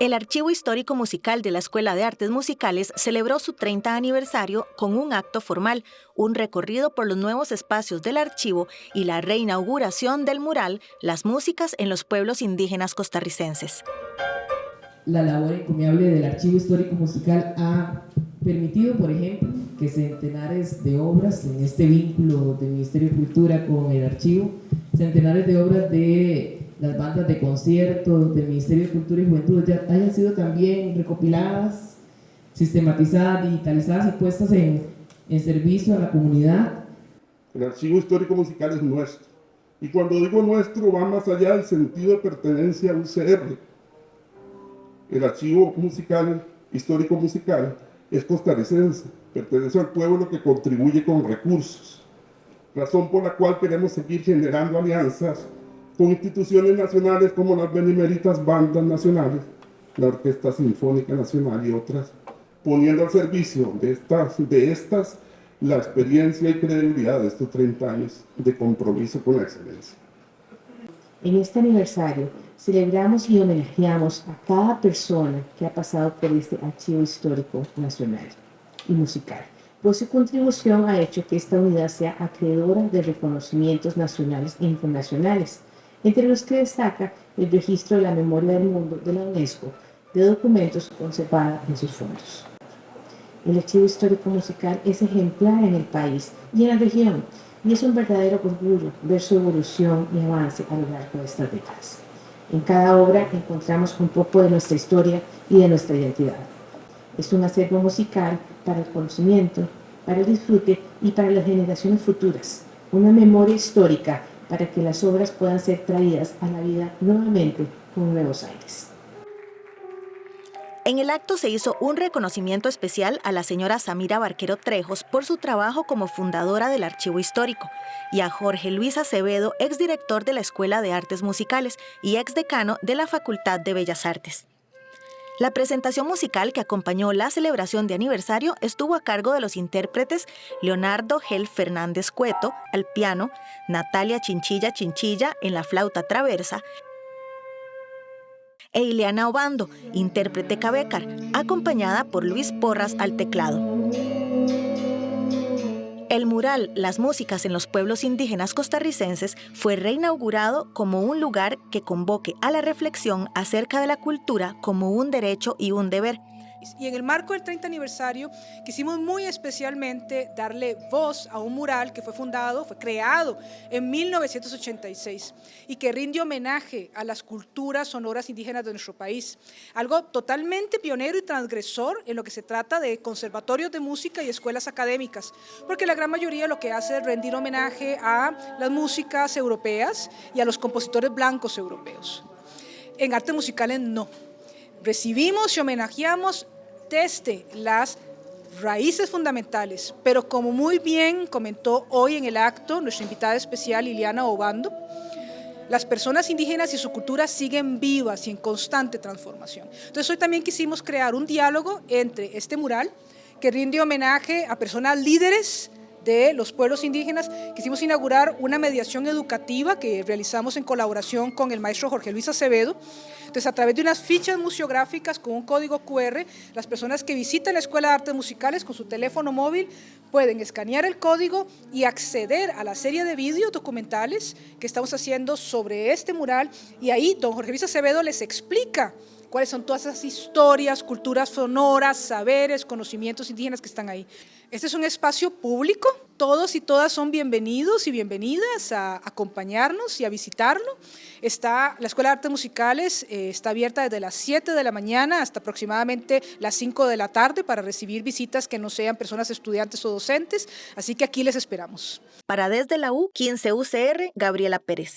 El Archivo Histórico Musical de la Escuela de Artes Musicales celebró su 30 aniversario con un acto formal, un recorrido por los nuevos espacios del archivo y la reinauguración del mural Las músicas en los pueblos indígenas costarricenses. La labor encomiable del Archivo Histórico Musical ha permitido, por ejemplo, que centenares de obras en este vínculo del Ministerio de Cultura con el archivo, centenares de obras de las bandas de conciertos del Ministerio de Cultura y Juventud ya hayan sido también recopiladas, sistematizadas, digitalizadas y puestas en, en servicio a la comunidad. El archivo histórico musical es nuestro. Y cuando digo nuestro, va más allá del sentido de pertenencia al UCR. El archivo musical, histórico musical, es costarricense, pertenece al pueblo que contribuye con recursos, razón por la cual queremos seguir generando alianzas con instituciones nacionales como las beneméritas bandas nacionales, la Orquesta Sinfónica Nacional y otras, poniendo al servicio de estas, de estas la experiencia y credibilidad de estos 30 años de compromiso con la excelencia. En este aniversario celebramos y homenajeamos a cada persona que ha pasado por este archivo histórico nacional y musical, pues su contribución ha hecho que esta unidad sea acreedora de reconocimientos nacionales e internacionales, entre los que destaca el registro de la memoria del mundo de la UNESCO de documentos conservada en sus fondos. El archivo histórico musical es ejemplar en el país y en la región, y es un verdadero orgullo ver su evolución y avance a lo largo de estas décadas. En cada obra encontramos un poco de nuestra historia y de nuestra identidad. Es un acervo musical para el conocimiento, para el disfrute y para las generaciones futuras, una memoria histórica para que las obras puedan ser traídas a la vida nuevamente con nuevos aires. En el acto se hizo un reconocimiento especial a la señora Samira Barquero Trejos por su trabajo como fundadora del Archivo Histórico y a Jorge Luis Acevedo, exdirector de la Escuela de Artes Musicales y exdecano de la Facultad de Bellas Artes. La presentación musical que acompañó la celebración de aniversario estuvo a cargo de los intérpretes Leonardo Gel Fernández Cueto al piano, Natalia Chinchilla Chinchilla en la flauta traversa e Ileana Obando, intérprete cabecar, acompañada por Luis Porras al teclado. El mural Las músicas en los pueblos indígenas costarricenses fue reinaugurado como un lugar que convoque a la reflexión acerca de la cultura como un derecho y un deber, y en el marco del 30 aniversario quisimos muy especialmente darle voz a un mural que fue fundado, fue creado en 1986 y que rinde homenaje a las culturas sonoras indígenas de nuestro país. Algo totalmente pionero y transgresor en lo que se trata de conservatorios de música y escuelas académicas, porque la gran mayoría lo que hace es rendir homenaje a las músicas europeas y a los compositores blancos europeos. En artes musicales no recibimos y homenajeamos desde las raíces fundamentales, pero como muy bien comentó hoy en el acto nuestra invitada especial Liliana Obando, las personas indígenas y su cultura siguen vivas y en constante transformación. Entonces hoy también quisimos crear un diálogo entre este mural que rinde homenaje a personas líderes de los pueblos indígenas, quisimos inaugurar una mediación educativa que realizamos en colaboración con el maestro Jorge Luis Acevedo. Entonces, a través de unas fichas museográficas con un código QR, las personas que visitan la Escuela de Artes Musicales con su teléfono móvil pueden escanear el código y acceder a la serie de vídeos documentales que estamos haciendo sobre este mural y ahí don Jorge Luis Acevedo les explica cuáles son todas esas historias, culturas sonoras, saberes, conocimientos indígenas que están ahí. Este es un espacio público, todos y todas son bienvenidos y bienvenidas a acompañarnos y a visitarlo. Está, la Escuela de Artes Musicales eh, está abierta desde las 7 de la mañana hasta aproximadamente las 5 de la tarde para recibir visitas que no sean personas estudiantes o docentes, así que aquí les esperamos. Para Desde la U, 15 UCR, Gabriela Pérez.